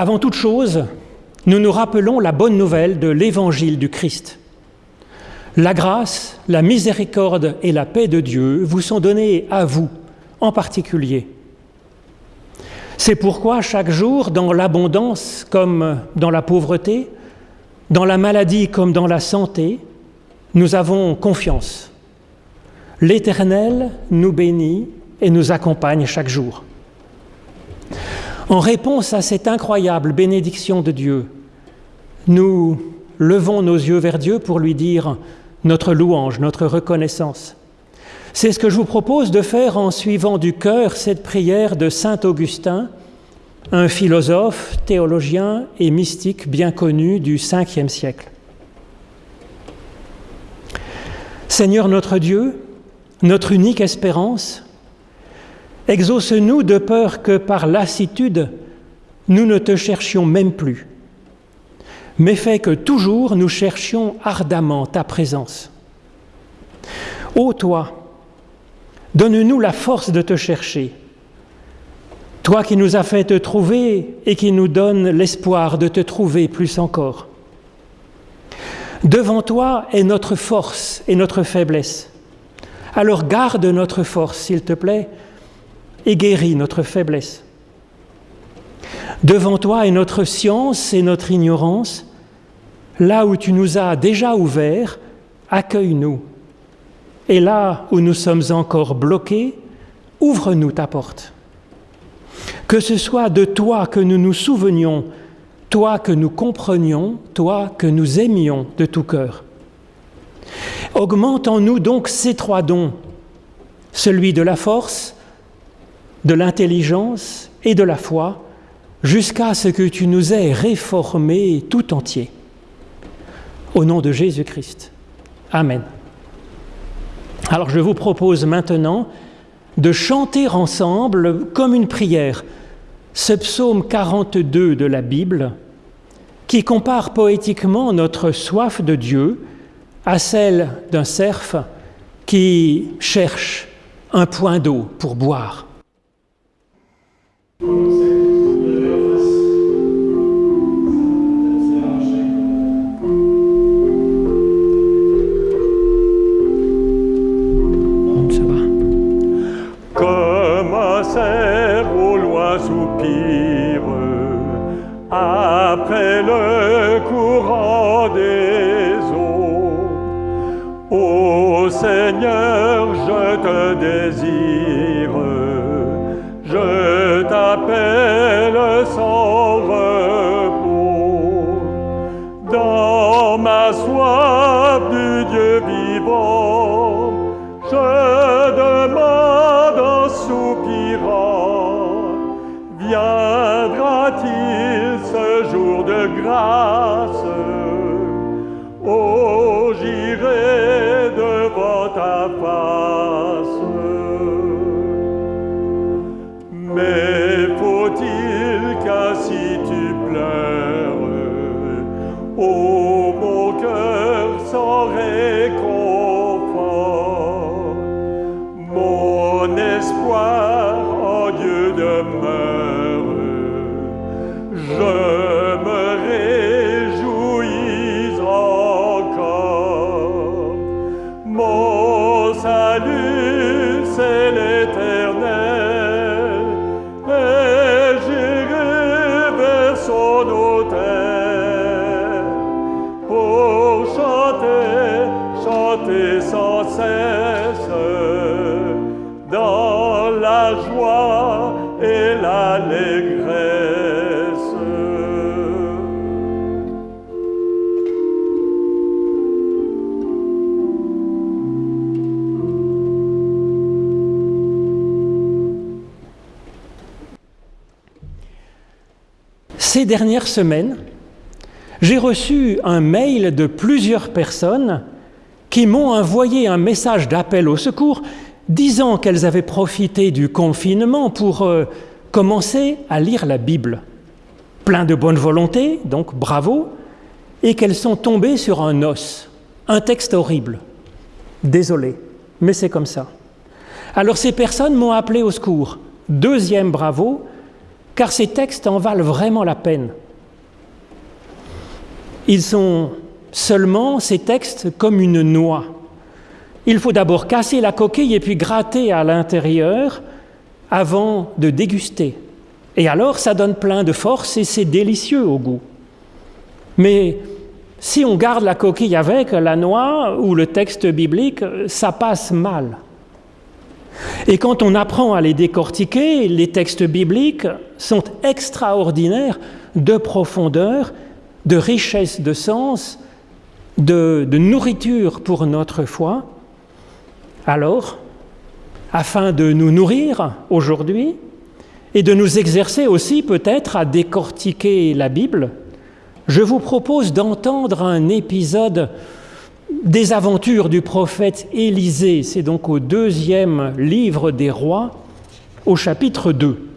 Avant toute chose, nous nous rappelons la bonne nouvelle de l'évangile du Christ. La grâce, la miséricorde et la paix de Dieu vous sont données à vous en particulier. C'est pourquoi chaque jour, dans l'abondance comme dans la pauvreté, dans la maladie comme dans la santé, nous avons confiance. L'Éternel nous bénit et nous accompagne chaque jour. En réponse à cette incroyable bénédiction de Dieu, nous levons nos yeux vers Dieu pour lui dire notre louange, notre reconnaissance. C'est ce que je vous propose de faire en suivant du cœur cette prière de Saint Augustin, un philosophe, théologien et mystique bien connu du 5e siècle. Seigneur notre Dieu, notre unique espérance, exauce-nous de peur que par lassitude, nous ne te cherchions même plus, mais fais que toujours nous cherchions ardemment ta présence. Ô toi, donne-nous la force de te chercher, toi qui nous as fait te trouver et qui nous donne l'espoir de te trouver plus encore. Devant toi est notre force et notre faiblesse. Alors garde notre force, s'il te plaît, et guéris notre faiblesse. Devant toi est notre science et notre ignorance. Là où tu nous as déjà ouverts, accueille-nous. Et là où nous sommes encore bloqués, ouvre-nous ta porte. Que ce soit de toi que nous nous souvenions toi que nous comprenions, toi que nous aimions de tout cœur. Augmente en nous donc ces trois dons, celui de la force, de l'intelligence et de la foi, jusqu'à ce que tu nous aies réformés tout entier. Au nom de Jésus-Christ. Amen. Alors je vous propose maintenant de chanter ensemble comme une prière ce psaume 42 de la Bible qui compare poétiquement notre soif de Dieu à celle d'un cerf qui cherche un point d'eau pour boire. Seigneur, jour dernières semaines, j'ai reçu un mail de plusieurs personnes qui m'ont envoyé un message d'appel au secours disant qu'elles avaient profité du confinement pour euh, commencer à lire la Bible. Plein de bonne volonté, donc bravo, et qu'elles sont tombées sur un os, un texte horrible. Désolé, mais c'est comme ça. Alors ces personnes m'ont appelé au secours. Deuxième bravo, car ces textes en valent vraiment la peine. Ils sont seulement, ces textes, comme une noix. Il faut d'abord casser la coquille et puis gratter à l'intérieur avant de déguster. Et alors, ça donne plein de force et c'est délicieux au goût. Mais si on garde la coquille avec la noix ou le texte biblique, ça passe mal. Et quand on apprend à les décortiquer, les textes bibliques sont extraordinaires de profondeur, de richesse de sens, de, nourriture pour notre foi. Alors, afin de nous nourrir aujourd'hui et de nous exercer aussi peut-être à décortiquer la Bible, je vous propose d'entendre un épisode des aventures du prophète Élisée. C'est donc au deuxième livre des rois, au chapitre 2.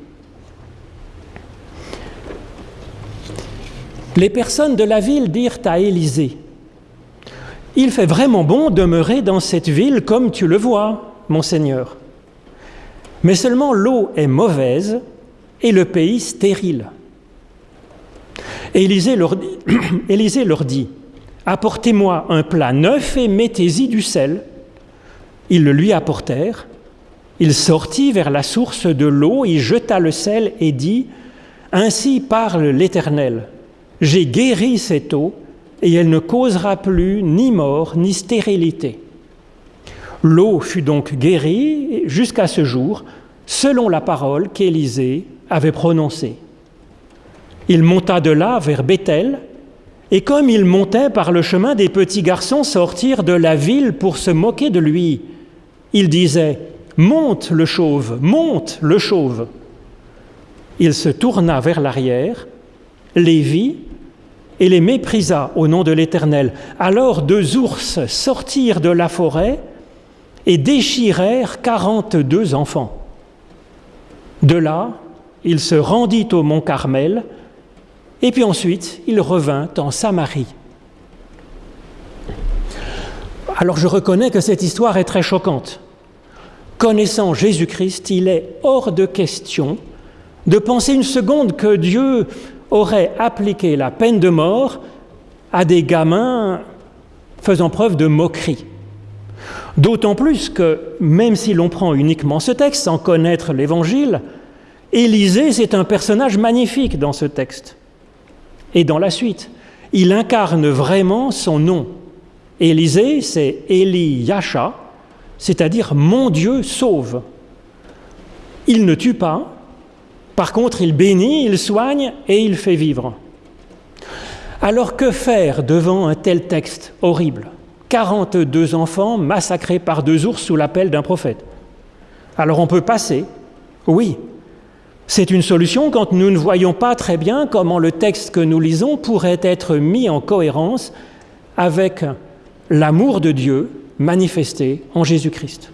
Les personnes de la ville dirent à Élisée, Il fait vraiment bon demeurer dans cette ville comme tu le vois, mon Seigneur. Mais seulement l'eau est mauvaise et le pays stérile. Élisée leur dit, Élisée leur dit Apportez-moi un plat neuf et mettez-y du sel. Ils le lui apportèrent. Il sortit vers la source de l'eau, y jeta le sel et dit Ainsi parle l'Éternel J'ai guéri cette eau, et elle ne causera plus ni mort ni stérilité. L'eau fut donc guérie jusqu'à ce jour, selon la parole qu'Élisée avait prononcée. Il monta de là vers Bethel, et comme il montait par le chemin, des petits garçons sortirent de la ville pour se moquer de lui. Il disait Monte le chauve, monte le chauve. Il se tourna vers l'arrière, les vit et les méprisa au nom de l'Éternel. Alors deux ours sortirent de la forêt et déchirèrent quarante-deux enfants. De là, il se rendit au mont Carmel, et puis ensuite, il revint en Samarie. Alors je reconnais que cette histoire est très choquante. Connaissant Jésus-Christ, il est hors de question de penser une seconde que Dieu aurait appliqué la peine de mort à des gamins faisant preuve de moquerie. D'autant plus que, même si l'on prend uniquement ce texte sans connaître l'Évangile, Élisée, c'est un personnage magnifique dans ce texte. Et dans la suite, il incarne vraiment son nom. Élisée, c'est Eli Yasha, c'est-à-dire mon Dieu sauve. Il ne tue pas, par contre il bénit, il soigne et il fait vivre. Alors que faire devant un tel texte horrible? 42 enfants massacrés par deux ours sous l'appel d'un prophète. Alors on peut passer, oui. C'est une solution quand nous ne voyons pas très bien comment le texte que nous lisons pourrait être mis en cohérence avec l'amour de Dieu manifesté en Jésus-Christ.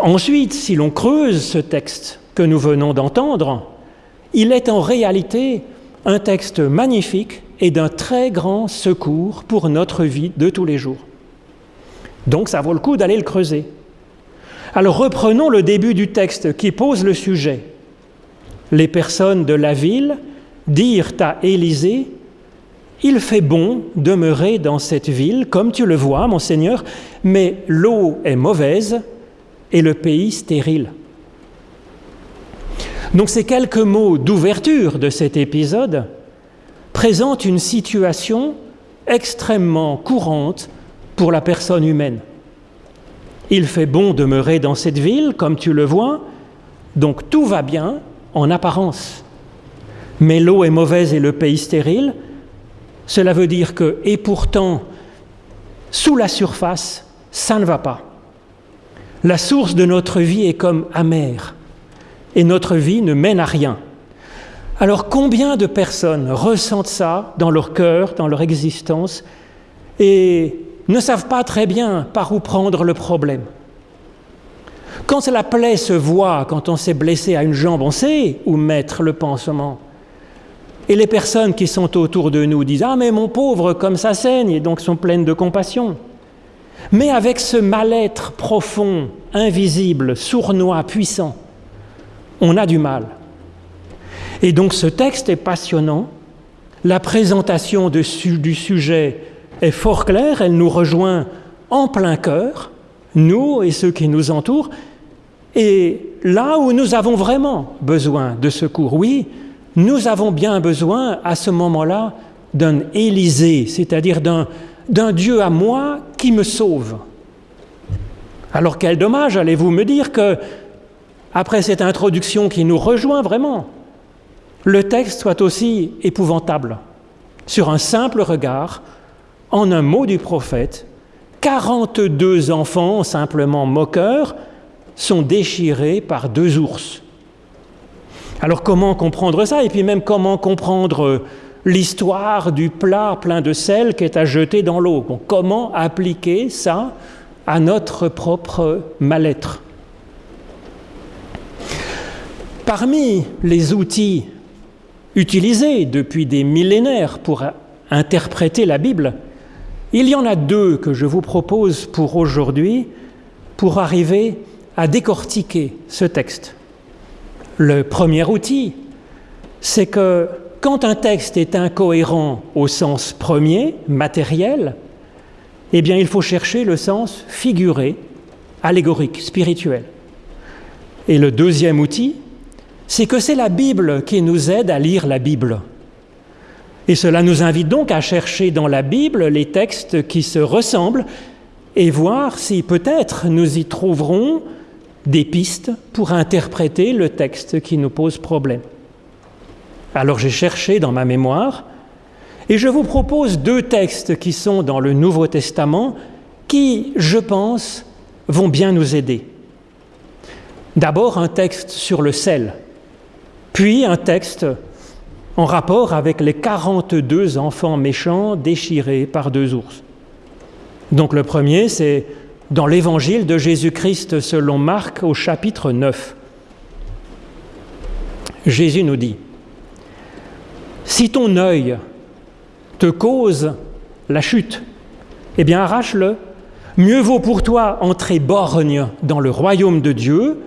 Ensuite, si l'on creuse ce texte que nous venons d'entendre, il est en réalité un texte magnifique et d'un très grand secours pour notre vie de tous les jours. Donc ça vaut le coup d'aller le creuser. Alors reprenons le début du texte qui pose le sujet. Les personnes de la ville dirent à Élisée, Il fait bon demeurer dans cette ville, comme tu le vois, mon Seigneur, mais l'eau est mauvaise et le pays stérile. Donc ces quelques mots d'ouverture de cet épisode présente une situation extrêmement courante pour la personne humaine. Il fait bon demeurer dans cette ville, comme tu le vois, donc tout va bien en apparence. Mais l'eau est mauvaise et le pays stérile, cela veut dire que, et pourtant, sous la surface, ça ne va pas. La source de notre vie est comme amère, et notre vie ne mène à rien. Alors combien de personnes ressentent ça dans leur cœur, dans leur existence, et ne savent pas très bien par où prendre le problème Quand la plaie se voit, quand on s'est blessé à une jambe, on sait où mettre le pansement. Et les personnes qui sont autour de nous disent Ah, mais mon pauvre, comme ça saigne, et donc sont pleines de compassion. Mais avec ce mal-être profond, invisible, sournois, puissant, on a du mal Et donc ce texte est passionnant. La présentation du sujet est fort claire, elle nous rejoint en plein cœur, nous et ceux qui nous entourent, et là où nous avons vraiment besoin de secours, oui, nous avons bien besoin à ce moment-là d'un Élysée, c'est-à-dire d'un Dieu à moi qui me sauve. Alors quel dommage, allez-vous me dire, que, après cette introduction qui nous rejoint vraiment, le texte soit aussi épouvantable. Sur un simple regard, en un mot du prophète, 42 enfants, simplement moqueurs, sont déchirés par deux ours. Alors comment comprendre ça? Et puis même comment comprendre l'histoire du plat plein de sel qui est à jeter dans l'eau? Comment appliquer ça à notre propre mal-être? Parmi les outils utilisés depuis des millénaires pour interpréter la Bible, il y en a deux que je vous propose pour aujourd'hui pour arriver à décortiquer ce texte. Le premier outil, c'est que quand un texte est incohérent au sens premier, matériel, eh bien il faut chercher le sens figuré, allégorique, spirituel. Et le deuxième outil, c'est que c'est la Bible qui nous aide à lire la Bible. Et cela nous invite donc à chercher dans la Bible les textes qui se ressemblent et voir si peut-être nous y trouverons des pistes pour interpréter le texte qui nous pose problème. Alors j'ai cherché dans ma mémoire et je vous propose deux textes qui sont dans le Nouveau Testament qui, je pense, vont bien nous aider. D'abord un texte sur le sel, puis un texte en rapport avec les 42 enfants méchants déchirés par deux ours. Donc le premier, c'est dans l'évangile de Jésus-Christ selon Marc au chapitre 9. Jésus nous dit, Si ton œil te cause la chute, eh bien arrache-le. Mieux vaut pour toi entrer borgne dans le royaume de Dieu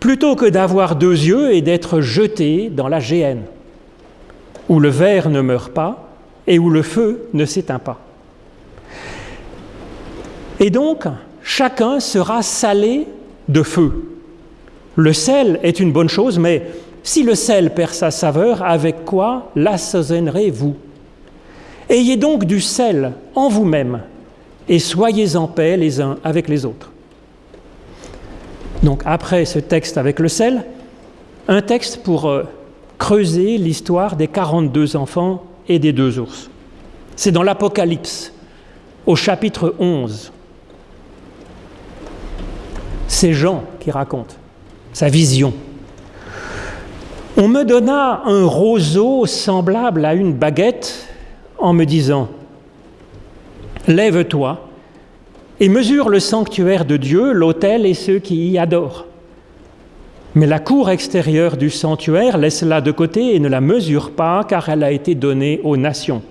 plutôt que d'avoir deux yeux et d'être jeté dans la géhenne, où le verre ne meurt pas et où le feu ne s'éteint pas. Et donc, chacun sera salé de feu. Le sel est une bonne chose, mais si le sel perd sa saveur, avec quoi l'assaisonnerez-vous Ayez donc du sel en vous-même et soyez en paix les uns avec les autres. Donc après ce texte avec le sel, un texte pour euh, creuser l'histoire des 42 enfants et des deux ours. C'est dans l'Apocalypse, au chapitre 11 c'est Jean qui raconte sa vision. On me donna un roseau semblable à une baguette en me disant, Lève-toi et mesure le sanctuaire de Dieu, l'autel et ceux qui y adorent. Mais la cour extérieure du sanctuaire, laisse-la de côté et ne la mesure pas, car elle a été donnée aux nations.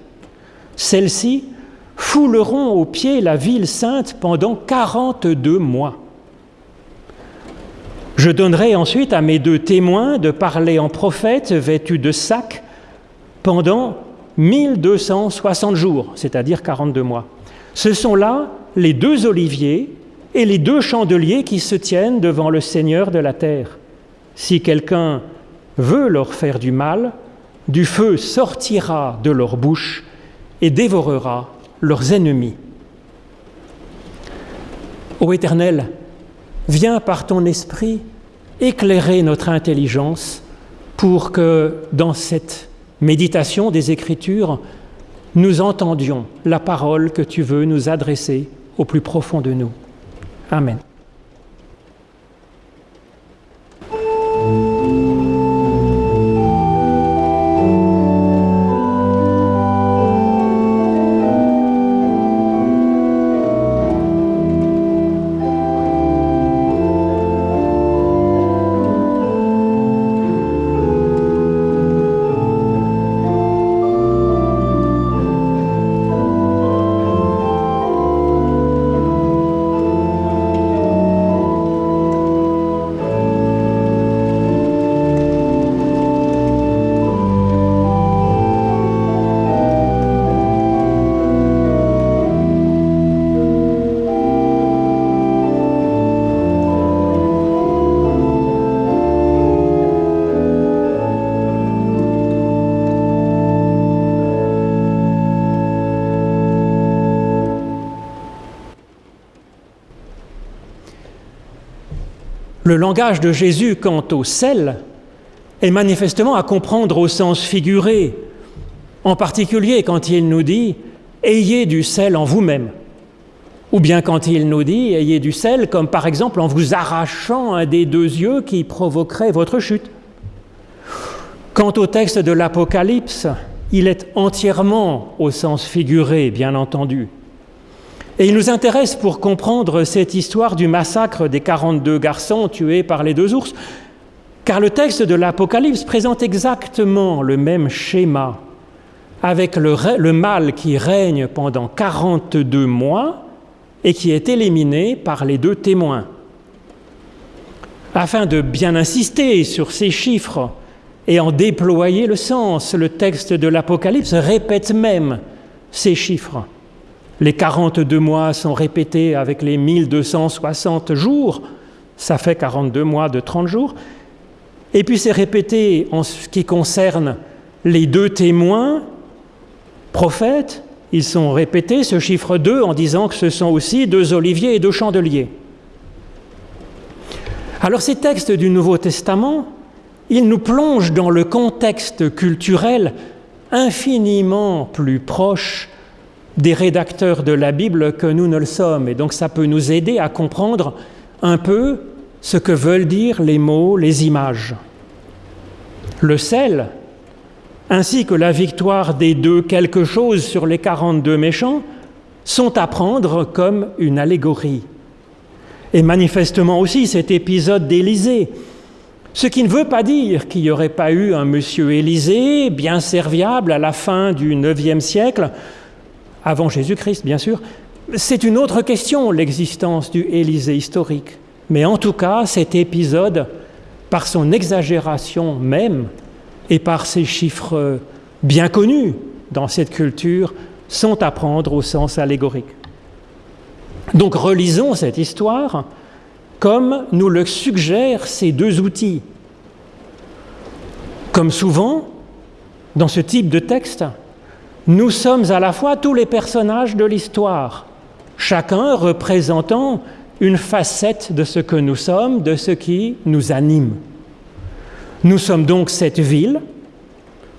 Celles-ci fouleront au pied la ville sainte pendant quarante-deux mois. Je donnerai ensuite à mes deux témoins de parler en prophète vêtus de sac pendant 1260 jours, c'est-à-dire 42 mois. Ce sont là les deux oliviers et les deux chandeliers qui se tiennent devant le Seigneur de la terre. Si quelqu'un veut leur faire du mal, du feu sortira de leur bouche et dévorera leurs ennemis. Ô Éternel, viens par ton esprit éclairer notre intelligence pour que dans cette méditation des Écritures, nous entendions la parole que tu veux nous adresser au plus profond de nous. Amen. Le langage de Jésus quant au sel est manifestement à comprendre au sens figuré, en particulier quand il nous dit Ayez du sel en vous-même. Ou bien quand il nous dit Ayez du sel, comme par exemple en vous arrachant un des deux yeux qui provoquerait votre chute. Quant au texte de l'Apocalypse, il est entièrement au sens figuré, bien entendu. Et il nous intéresse pour comprendre cette histoire du massacre des 42 garçons tués par les deux ours, car le texte de l'Apocalypse présente exactement le même schéma, avec le, le, mal qui règne pendant 42 mois et qui est éliminé par les deux témoins. Afin de bien insister sur ces chiffres et en déployer le sens, le texte de l'Apocalypse répète même ces chiffres. Les 42 mois sont répétés avec les 1260 jours, ça fait 42 mois de 30 jours. Et puis c'est répété en ce qui concerne les deux témoins, prophètes, ils sont répétés, ce chiffre 2, en disant que ce sont aussi deux oliviers et deux chandeliers. Alors ces textes du Nouveau Testament, ils nous plongent dans le contexte culturel infiniment plus proche des rédacteurs de la Bible que nous ne le sommes. Et donc ça peut nous aider à comprendre un peu ce que veulent dire les mots, les images. Le sel, ainsi que la victoire des deux quelque chose sur les 42 méchants, sont à prendre comme une allégorie. Et manifestement aussi cet épisode d'Élysée, ce qui ne veut pas dire qu'il n'y aurait pas eu un monsieur Élysée bien serviable à la fin du IXe siècle, avant Jésus-Christ bien sûr. C'est une autre question, l'existence du Élysée historique. Mais en tout cas, cet épisode, par son exagération même et par ses chiffres bien connus dans cette culture, sont à prendre au sens allégorique. Donc relisons cette histoire comme nous le suggèrent ces deux outils. Comme souvent, dans ce type de texte, nous sommes à la fois tous les personnages de l'histoire, chacun représentant une facette de ce que nous sommes, de ce qui nous anime. Nous sommes donc cette ville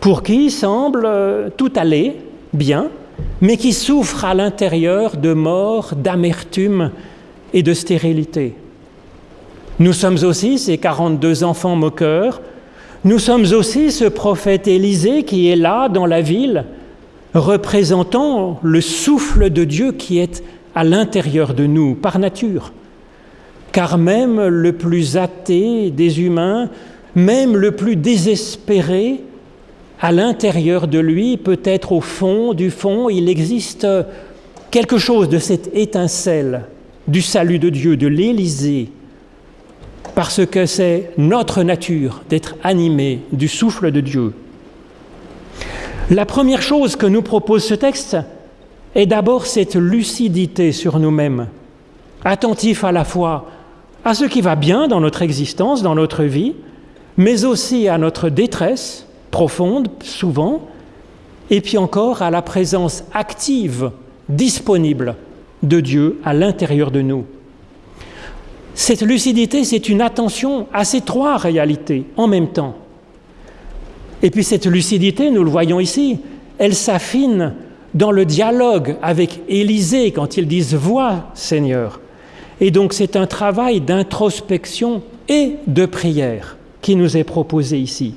pour qui semble tout aller bien, mais qui souffre à l'intérieur de mort, d'amertume et de stérilité. Nous sommes aussi ces 42 enfants moqueurs. Nous sommes aussi ce prophète Élisée qui est là dans la ville, représentant le souffle de Dieu qui est à l'intérieur de nous par nature. Car même le plus athée des humains, même le plus désespéré, à l'intérieur de lui, peut-être au fond du fond, il existe quelque chose de cette étincelle du salut de Dieu, de l'Élysée, parce que c'est notre nature d'être animé du souffle de Dieu. La première chose que nous propose ce texte est d'abord cette lucidité sur nous-mêmes, attentif à la fois à ce qui va bien dans notre existence, dans notre vie, mais aussi à notre détresse profonde, souvent, et puis encore à la présence active, disponible de Dieu à l'intérieur de nous. Cette lucidité, c'est une attention à ces trois réalités en même temps. Et puis cette lucidité, nous le voyons ici, elle s'affine dans le dialogue avec Élisée quand ils disent Vois, Seigneur. Et donc c'est un travail d'introspection et de prière qui nous est proposé ici.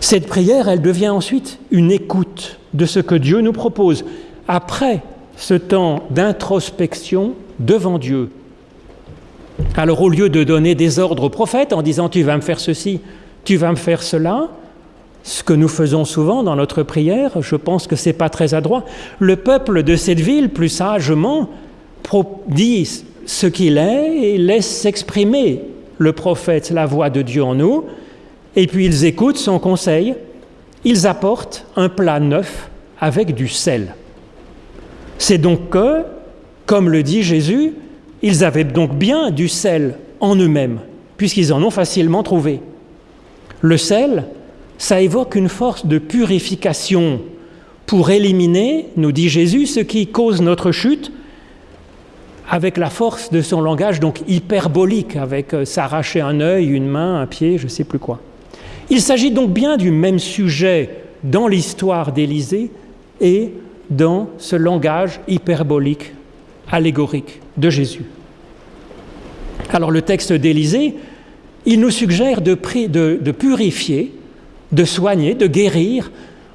Cette prière, elle devient ensuite une écoute de ce que Dieu nous propose après ce temps d'introspection devant Dieu alors au lieu de donner des ordres aux prophètes en disant tu vas me faire ceci, tu vas me faire cela, ce que nous faisons souvent dans notre prière, je pense que ce n'est pas très adroit, le peuple de cette ville, plus sagement, dit ce qu'il est et laisse s'exprimer le prophète, la voix de Dieu en nous, et puis ils écoutent son conseil, ils apportent un plat neuf avec du sel. C'est donc que, comme le dit Jésus, ils avaient donc bien du sel en eux-mêmes, puisqu'ils en ont facilement trouvé. Le sel, ça évoque une force de purification pour éliminer, nous dit Jésus, ce qui cause notre chute, avec la force de son langage donc hyperbolique, avec euh, s'arracher un œil, une main, un pied, je ne sais plus quoi. Il s'agit donc bien du même sujet dans l'histoire d'Élysée et dans ce langage hyperbolique, allégorique de Jésus. Alors le texte d'Élysée, il nous suggère de, purifier, de soigner, de guérir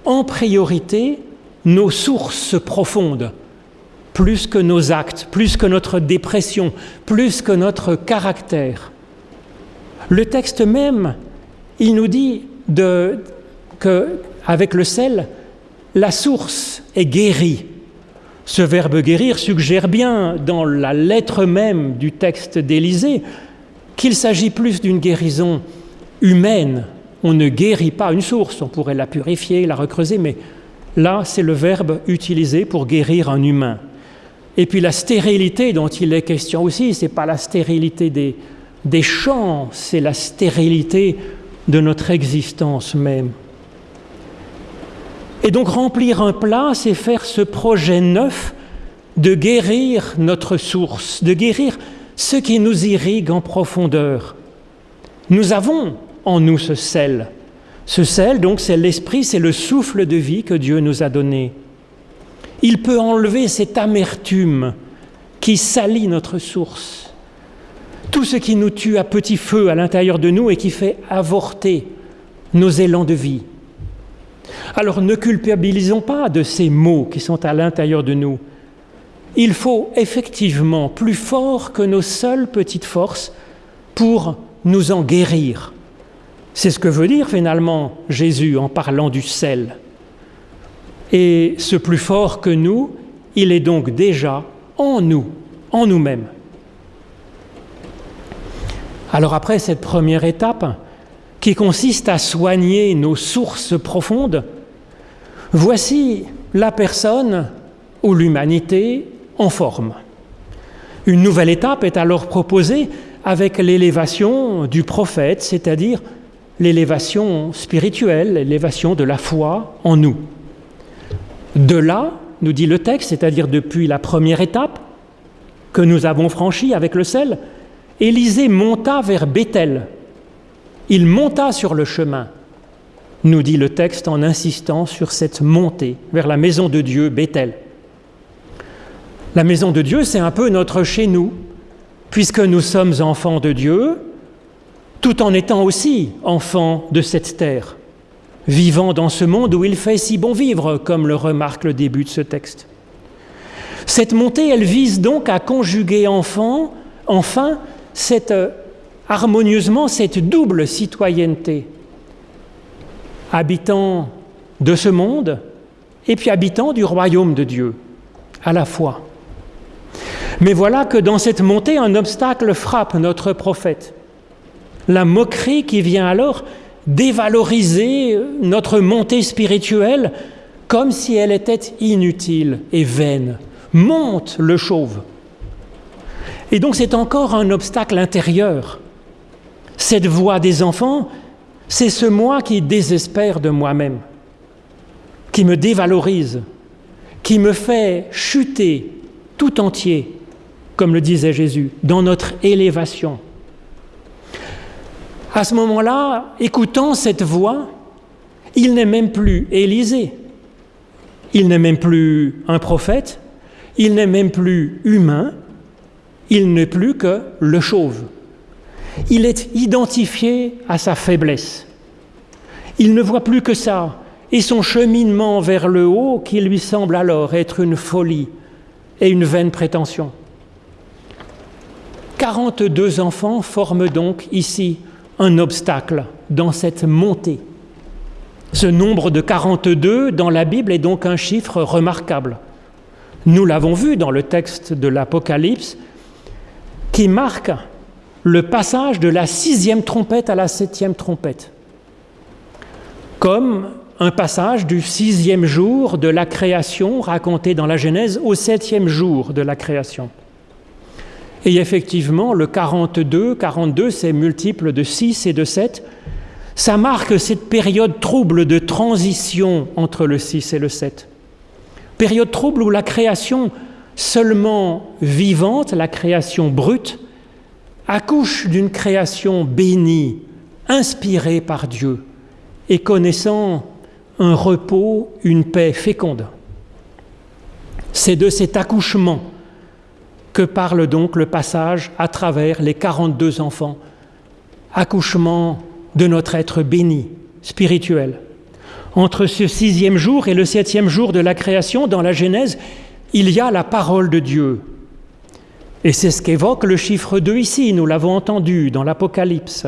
en priorité nos sources profondes, plus que nos actes, plus que notre dépression, plus que notre caractère. Le texte même, il nous dit que avec le sel, la source est guérie. Ce verbe guérir suggère bien dans la lettre même du texte d'Élysée qu'il s'agit plus d'une guérison humaine. On ne guérit pas une source, on pourrait la purifier, la recreuser, mais là c'est le verbe utilisé pour guérir un humain. Et puis la stérilité dont il est question aussi, ce n'est pas la stérilité des, des champs, c'est la stérilité de notre existence même. Et donc remplir un plat, c'est faire ce projet neuf de guérir notre source, de guérir ce qui nous irrigue en profondeur. Nous avons en nous ce sel. Ce sel, donc, c'est l'esprit, c'est le souffle de vie que Dieu nous a donné. Il peut enlever cette amertume qui salit notre source. Tout ce qui nous tue à petit feu à l'intérieur de nous et qui fait avorter nos élans de vie. Alors ne culpabilisons pas de ces mots qui sont à l'intérieur de nous. Il faut effectivement plus fort que nos seules petites forces pour nous en guérir. C'est ce que veut dire finalement Jésus en parlant du sel. Et ce plus fort que nous, il est donc déjà en nous, en nous-mêmes. Alors après cette première étape, qui consiste à soigner nos sources profondes, voici la personne ou l'humanité en forme. Une nouvelle étape est alors proposée avec l'élévation du prophète, c'est-à-dire l'élévation spirituelle, l'élévation de la foi en nous. De là, nous dit le texte, c'est-à-dire depuis la première étape que nous avons franchie avec le sel, Élisée monta vers Bethel, il monta sur le chemin, nous dit le texte en insistant sur cette montée vers la maison de Dieu, Bethel. La maison de Dieu, c'est un peu notre chez nous, puisque nous sommes enfants de Dieu, tout en étant aussi enfants de cette terre, vivant dans ce monde où il fait si bon vivre, comme le remarque le début de ce texte. Cette montée, elle vise donc à conjuguer enfant, enfin cette harmonieusement cette double citoyenneté, habitant de ce monde et puis habitant du royaume de Dieu, à la fois. Mais voilà que dans cette montée, un obstacle frappe notre prophète. La moquerie qui vient alors dévaloriser notre montée spirituelle comme si elle était inutile et vaine. Monte le chauve. Et donc c'est encore un obstacle intérieur cette voix des enfants, c'est ce moi qui désespère de moi-même, qui me dévalorise, qui me fait chuter tout entier, comme le disait Jésus, dans notre élévation. À ce moment-là, écoutant cette voix, il n'est même plus Élisée, il n'est même plus un prophète, il n'est même plus humain, il n'est plus que le chauve il est identifié à sa faiblesse. Il ne voit plus que ça, et son cheminement vers le haut qui lui semble alors être une folie et une vaine prétention. 42 enfants forment donc ici un obstacle dans cette montée. Ce nombre de 42 dans la Bible est donc un chiffre remarquable. Nous l'avons vu dans le texte de l'Apocalypse qui marque le passage de la sixième trompette à la septième trompette, comme un passage du sixième jour de la création raconté dans la Genèse au septième jour de la création. Et effectivement, le 42, 42, c'est multiple de 6 et de 7, ça marque cette période trouble de transition entre le 6 et le 7. Période trouble où la création seulement vivante, la création brute, accouche d'une création bénie, inspirée par Dieu et connaissant un repos, une paix féconde. C'est de cet accouchement que parle donc le passage à travers les 42 enfants, accouchement de notre être béni, spirituel. Entre ce sixième jour et le septième jour de la création, dans la Genèse, il y a la parole de Dieu. Et c'est ce qu'évoque le chiffre 2 ici, nous l'avons entendu dans l'Apocalypse,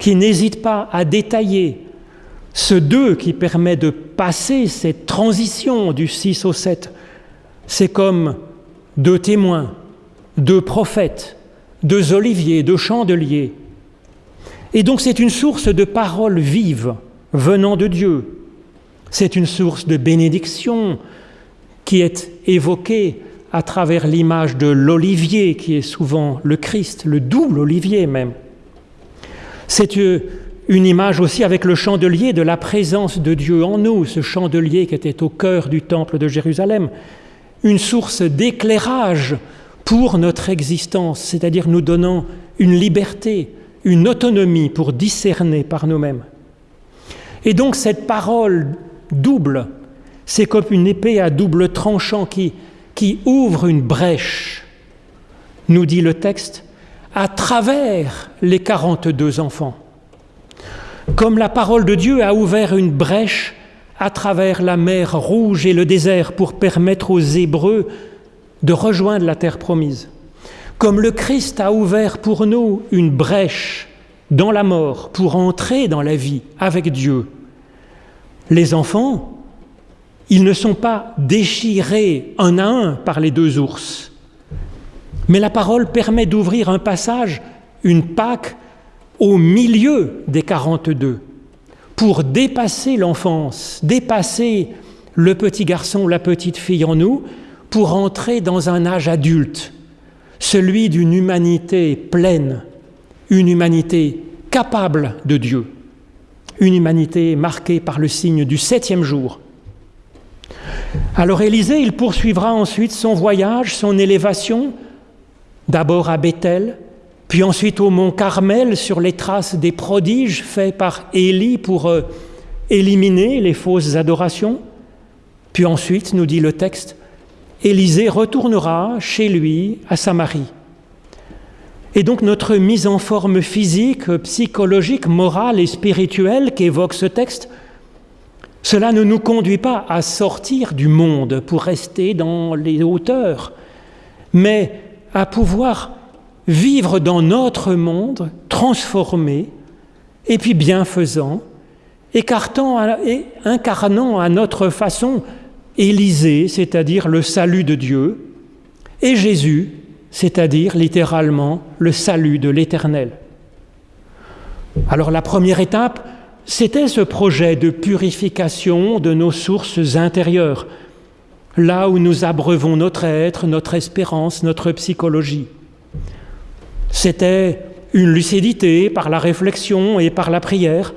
qui n'hésite pas à détailler ce 2 qui permet de passer cette transition du 6 au 7. C'est comme deux témoins, deux prophètes, deux oliviers, deux chandeliers. Et donc c'est une source de paroles vives venant de Dieu. C'est une source de bénédiction qui est évoquée à travers l'image de l'olivier, qui est souvent le Christ, le double olivier même. C'est une image aussi avec le chandelier de la présence de Dieu en nous, ce chandelier qui était au cœur du temple de Jérusalem, une source d'éclairage pour notre existence, c'est-à-dire nous donnant une liberté, une autonomie pour discerner par nous-mêmes. Et donc cette parole double, c'est comme une épée à double tranchant qui, qui ouvre une brèche, nous dit le texte, à travers les 42 enfants. Comme la parole de Dieu a ouvert une brèche à travers la mer rouge et le désert pour permettre aux Hébreux de rejoindre la terre promise. Comme le Christ a ouvert pour nous une brèche dans la mort pour entrer dans la vie avec Dieu. Les enfants, ils ne sont pas déchirés un à un par les deux ours, mais la parole permet d'ouvrir un passage, une Pâque, au milieu des 42, pour dépasser l'enfance, dépasser le petit garçon, la petite fille en nous, pour entrer dans un âge adulte, celui d'une humanité pleine, une humanité capable de Dieu, une humanité marquée par le signe du septième jour. Alors Élisée, il poursuivra ensuite son voyage, son élévation, d'abord à Bethel, puis ensuite au mont Carmel sur les traces des prodiges faits par Élie pour euh, éliminer les fausses adorations. Puis ensuite, nous dit le texte, Élisée retournera chez lui à Samarie. Et donc notre mise en forme physique, psychologique, morale et spirituelle qu'évoque ce texte, cela ne nous conduit pas à sortir du monde pour rester dans les hauteurs, mais à pouvoir vivre dans notre monde transformé et puis bienfaisant, écartant et incarnant à notre façon Élisée, c'est-à-dire le salut de Dieu, et Jésus, c'est-à-dire littéralement le salut de l'Éternel. Alors la première étape, c'était ce projet de purification de nos sources intérieures, là où nous abreuvons notre être, notre espérance, notre psychologie. C'était une lucidité par la réflexion et par la prière.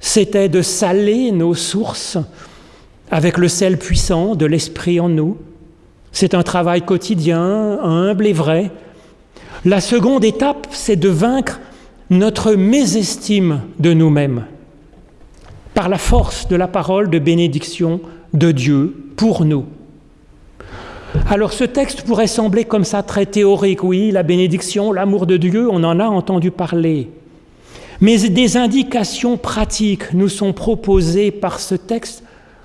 C'était de saler nos sources avec le sel puissant de l'Esprit en nous. C'est un travail quotidien, humble et vrai. La seconde étape, c'est de vaincre notre mésestime de nous-mêmes par la force de la parole de bénédiction de Dieu pour nous. Alors ce texte pourrait sembler comme ça très théorique, oui, la bénédiction, l'amour de Dieu, on en a entendu parler. Mais des indications pratiques nous sont proposées par ce texte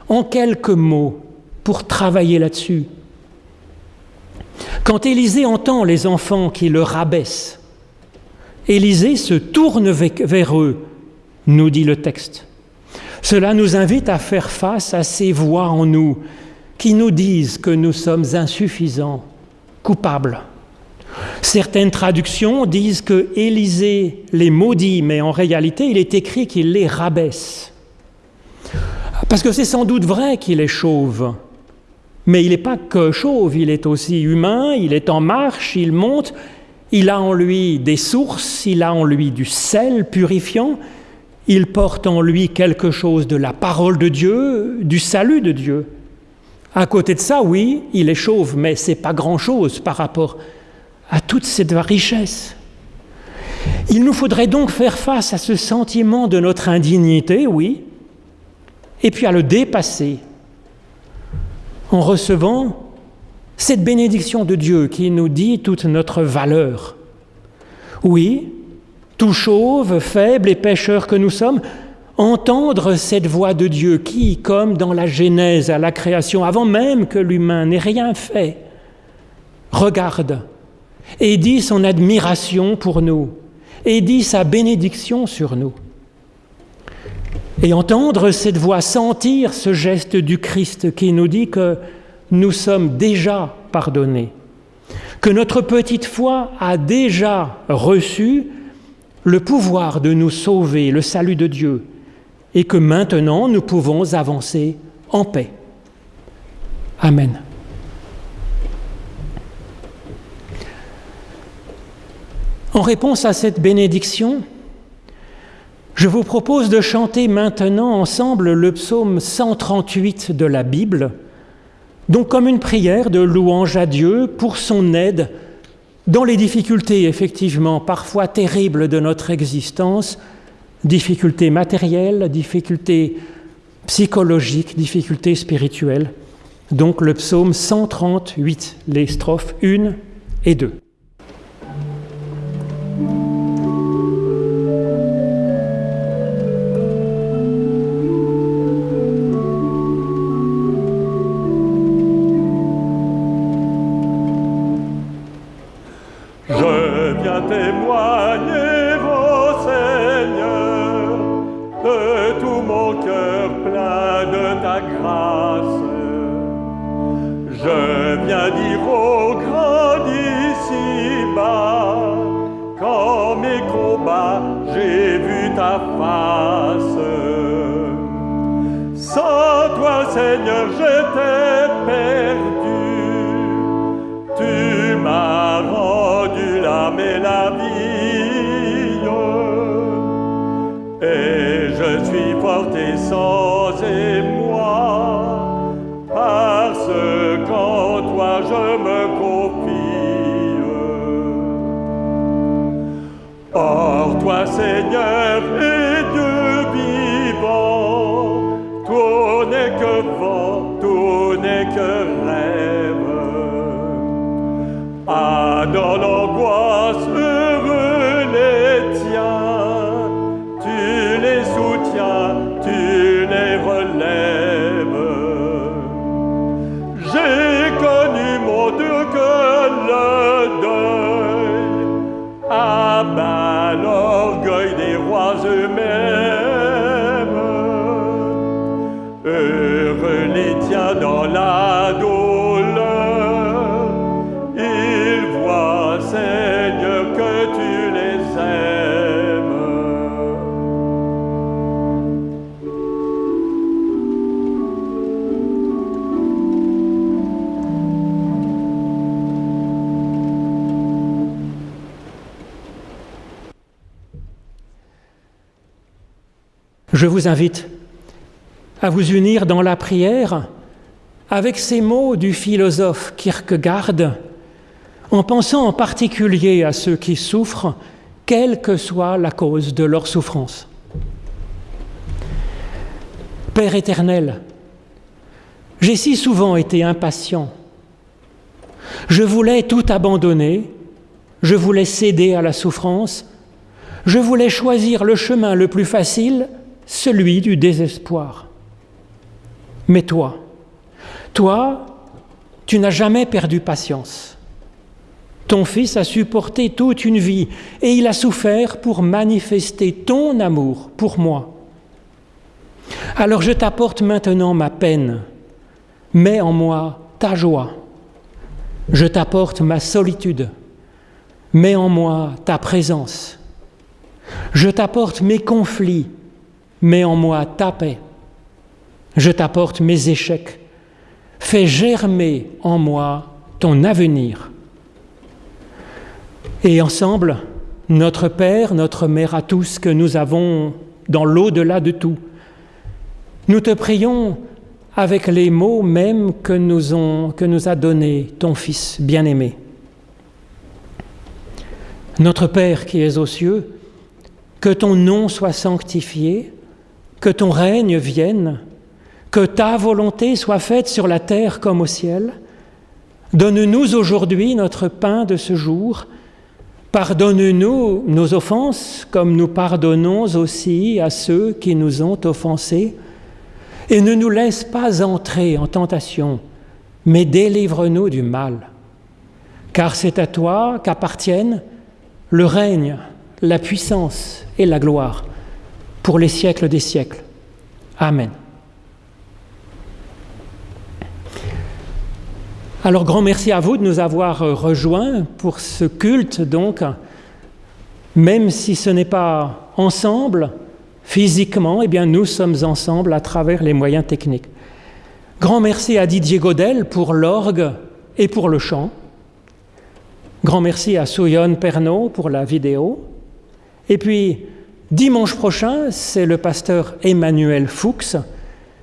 en quelques mots pour travailler là-dessus. Quand Élisée entend les enfants qui le rabaissent, Élisée se tourne vers eux, nous dit le texte. Cela nous invite à faire face à ces voix en nous qui nous disent que nous sommes insuffisants, coupables. Certaines traductions disent que Élisée les maudit, mais en réalité, il est écrit qu'il les rabaisse. Parce que c'est sans doute vrai qu'il est chauve, mais il n'est pas que chauve, il est aussi humain, il est en marche, il monte, il a en lui des sources, il a en lui du sel purifiant, il porte en lui quelque chose de la parole de Dieu, du salut de Dieu. À côté de ça, oui, il est chauve, mais c'est pas grand-chose par rapport à toute cette richesse. Il nous faudrait donc faire face à ce sentiment de notre indignité, oui, et puis à le dépasser en recevant cette bénédiction de Dieu qui nous dit toute notre valeur. Oui, tout chauve, faible et pécheur que nous sommes, entendre cette voix de Dieu qui, comme dans la Genèse à la création, avant même que l'humain n'ait rien fait, regarde et dit son admiration pour nous et dit sa bénédiction sur nous. Et entendre cette voix, sentir ce geste du Christ qui nous dit que nous sommes déjà pardonnés, que notre petite foi a déjà reçu le pouvoir de nous sauver, le salut de Dieu, et que maintenant nous pouvons avancer en paix. Amen. En réponse à cette bénédiction, je vous propose de chanter maintenant ensemble le psaume 138 de la Bible, donc comme une prière de louange à Dieu pour son aide dans les difficultés effectivement parfois terribles de notre existence, difficultés matérielles, difficultés psychologiques, difficultés spirituelles. Donc le psaume 138, les strophes 1 et 2. Seigneur, je t'ai perdu. Tu m'as rendu l'âme et la vie. Et je suis porté sans émoi, parce qu'en toi je me confie. Or toi, Seigneur, dans l'angoisse, heureux les tiens. Tu les soutiens, tu les relèves. J'ai connu mon Dieu que le deuil abat l'orgueil des rois humains. Je vous invite à vous unir dans la prière avec ces mots du philosophe Kierkegaard, en pensant en particulier à ceux qui souffrent, quelle que soit la cause de leur souffrance. Père éternel, j'ai si souvent été impatient. Je voulais tout abandonner, je voulais céder à la souffrance, je voulais choisir le chemin le plus facile celui du désespoir. Mais toi, toi, tu n'as jamais perdu patience. Ton fils a supporté toute une vie et il a souffert pour manifester ton amour pour moi. Alors je t'apporte maintenant ma peine, mets en moi ta joie. Je t'apporte ma solitude, mets en moi ta présence. Je t'apporte mes conflits, mets en moi ta paix. Je t'apporte mes échecs. Fais germer en moi ton avenir. Et ensemble, notre Père, notre Mère à tous que nous avons dans l'au-delà de tout, nous te prions avec les mots mêmes que nous, que nous a donnés ton Fils bien-aimé. Notre Père qui es aux cieux, que ton nom soit sanctifié, que ton règne vienne, que ta volonté soit faite sur la terre comme au ciel. Donne-nous aujourd'hui notre pain de ce jour. Pardonne-nous nos offenses comme nous pardonnons aussi à ceux qui nous ont offensés. Et ne nous laisse pas entrer en tentation, mais délivre-nous du mal. Car c'est à toi qu'appartiennent le règne, la puissance et la gloire pour les siècles des siècles. Amen. Alors grand merci à vous de nous avoir rejoints pour ce culte donc, même si ce n'est pas ensemble physiquement, eh bien nous sommes ensemble à travers les moyens techniques. Grand merci à Didier Godel pour l'orgue et pour le chant. Grand merci à Souyon Pernaud pour la vidéo. Et puis, dimanche prochain, c'est le pasteur Emmanuel Fuchs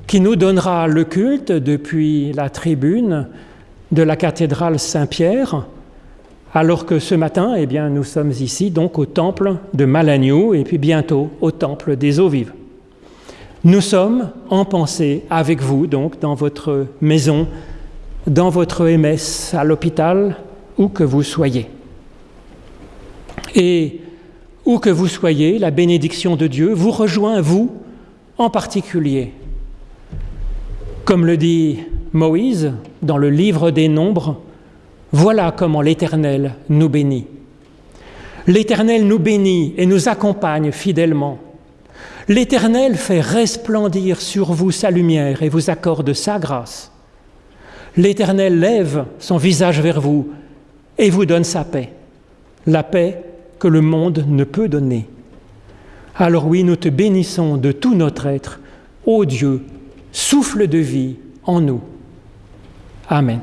qui nous donnera le culte depuis la tribune de la cathédrale Saint-Pierre, alors que ce matin, eh bien, nous sommes ici donc au temple de Malagnou et puis bientôt au temple des eaux vives. Nous sommes en pensée avec vous, donc dans votre maison, dans votre MS, à l'hôpital, où que vous soyez. Et où que vous soyez, la bénédiction de Dieu vous rejoint, vous en particulier. Comme le dit Moïse dans le livre des Nombres, voilà comment l'Éternel nous bénit. L'Éternel nous bénit et nous accompagne fidèlement. L'Éternel fait resplendir sur vous sa lumière et vous accorde sa grâce. L'Éternel lève son visage vers vous et vous donne sa paix, la paix que le monde ne peut donner. Alors oui, nous te bénissons de tout notre être, ô Dieu, souffle de vie en nous. Amen.